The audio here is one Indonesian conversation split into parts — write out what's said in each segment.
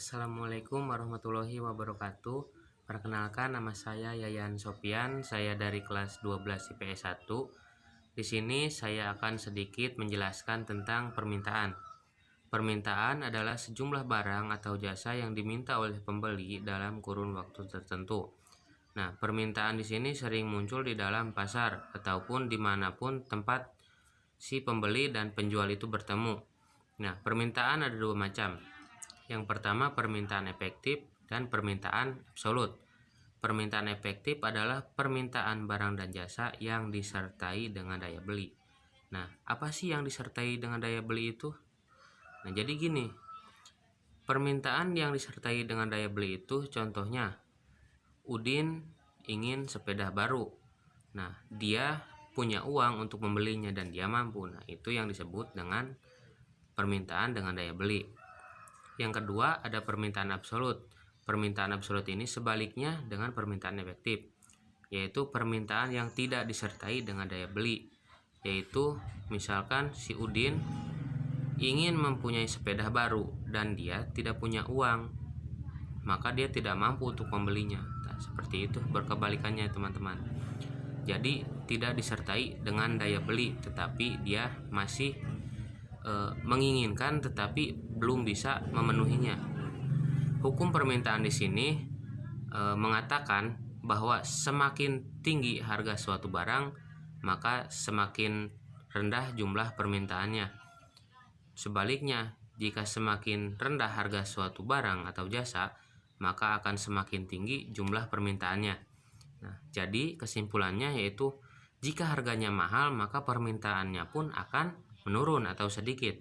Assalamualaikum warahmatullahi wabarakatuh. Perkenalkan nama saya Yayan Sopian, saya dari kelas 12 IPS 1. Di sini saya akan sedikit menjelaskan tentang permintaan. Permintaan adalah sejumlah barang atau jasa yang diminta oleh pembeli dalam kurun waktu tertentu. Nah, permintaan di sini sering muncul di dalam pasar ataupun di mana pun tempat si pembeli dan penjual itu bertemu. Nah, permintaan ada dua macam. Yang pertama, permintaan efektif dan permintaan absolut. Permintaan efektif adalah permintaan barang dan jasa yang disertai dengan daya beli. Nah, apa sih yang disertai dengan daya beli itu? Nah, jadi gini, permintaan yang disertai dengan daya beli itu contohnya, Udin ingin sepeda baru. Nah, dia punya uang untuk membelinya dan dia mampu. Nah, itu yang disebut dengan permintaan dengan daya beli. Yang kedua, ada permintaan absolut. Permintaan absolut ini sebaliknya dengan permintaan efektif, yaitu permintaan yang tidak disertai dengan daya beli. Yaitu, misalkan si Udin ingin mempunyai sepeda baru dan dia tidak punya uang, maka dia tidak mampu untuk membelinya. Nah, seperti itu berkebalikannya teman-teman. Jadi tidak disertai dengan daya beli, tetapi dia masih e, menginginkan tetapi belum bisa memenuhinya. Hukum permintaan di sini e, mengatakan bahwa semakin tinggi harga suatu barang, maka semakin rendah jumlah permintaannya. Sebaliknya, jika semakin rendah harga suatu barang atau jasa, maka akan semakin tinggi jumlah permintaannya. Nah, jadi kesimpulannya yaitu jika harganya mahal, maka permintaannya pun akan menurun atau sedikit.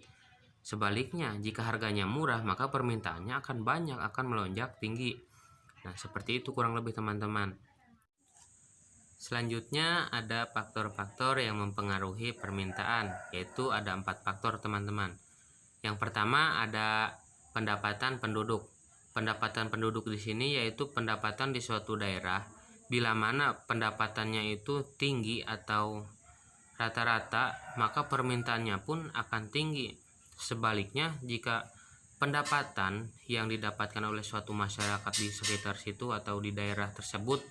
Sebaliknya, jika harganya murah, maka permintaannya akan banyak, akan melonjak tinggi. Nah, seperti itu kurang lebih teman-teman. Selanjutnya ada faktor-faktor yang mempengaruhi permintaan, yaitu ada empat faktor teman-teman. Yang pertama ada pendapatan penduduk. Pendapatan penduduk di sini yaitu pendapatan di suatu daerah bila mana pendapatannya itu tinggi atau rata-rata, maka permintaannya pun akan tinggi. Sebaliknya, jika pendapatan yang didapatkan oleh suatu masyarakat di sekitar situ atau di daerah tersebut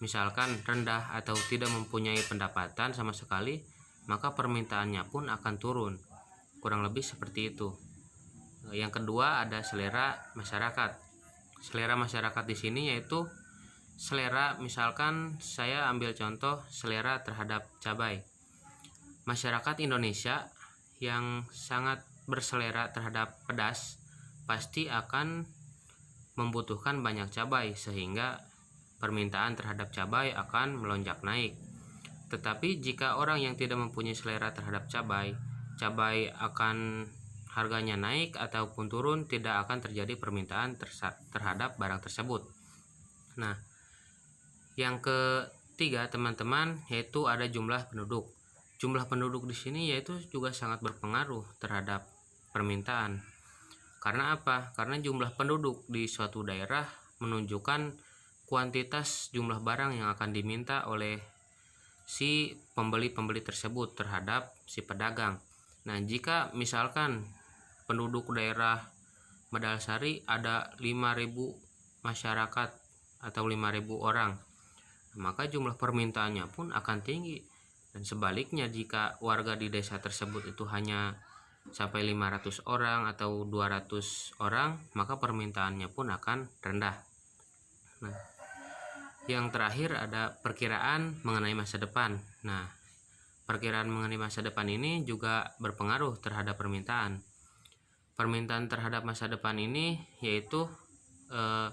misalkan rendah atau tidak mempunyai pendapatan sama sekali, maka permintaannya pun akan turun. Kurang lebih seperti itu. Yang kedua ada selera masyarakat. Selera masyarakat di sini yaitu selera misalkan saya ambil contoh selera terhadap cabai masyarakat Indonesia yang sangat berselera terhadap pedas pasti akan membutuhkan banyak cabai sehingga permintaan terhadap cabai akan melonjak naik tetapi jika orang yang tidak mempunyai selera terhadap cabai cabai akan harganya naik ataupun turun tidak akan terjadi permintaan terhadap barang tersebut. Nah, yang ketiga teman-teman yaitu ada jumlah penduduk. Jumlah penduduk di sini yaitu juga sangat berpengaruh terhadap permintaan. Karena apa? Karena jumlah penduduk di suatu daerah menunjukkan kuantitas jumlah barang yang akan diminta oleh si pembeli-pembeli tersebut terhadap si pedagang. Nah, jika misalkan penduduk daerah Medalsari ada 5000 masyarakat atau 5000 orang, maka jumlah permintaannya pun akan tinggi. Dan sebaliknya jika warga di desa tersebut itu hanya sampai 500 orang atau 200 orang, maka permintaannya pun akan rendah. Nah, yang terakhir ada perkiraan mengenai masa depan. Nah, Perkiraan mengenai masa depan ini juga berpengaruh terhadap permintaan. Permintaan terhadap masa depan ini yaitu eh,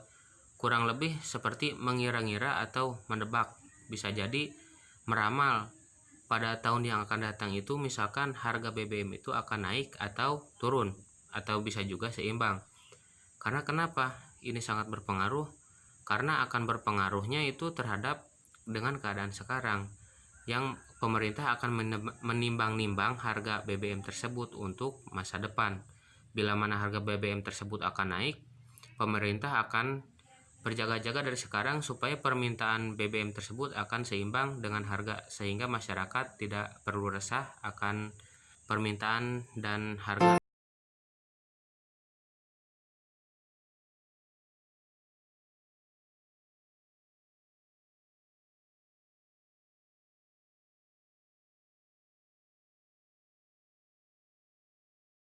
kurang lebih seperti mengira-ngira atau menebak. Bisa jadi meramal pada tahun yang akan datang itu misalkan harga BBM itu akan naik atau turun atau bisa juga seimbang. Karena kenapa? Ini sangat berpengaruh karena akan berpengaruhnya itu terhadap dengan keadaan sekarang yang pemerintah akan menimbang-nimbang harga BBM tersebut untuk masa depan. Bila mana harga BBM tersebut akan naik, pemerintah akan berjaga-jaga dari sekarang supaya permintaan BBM tersebut akan seimbang dengan harga sehingga masyarakat tidak perlu resah akan permintaan dan harga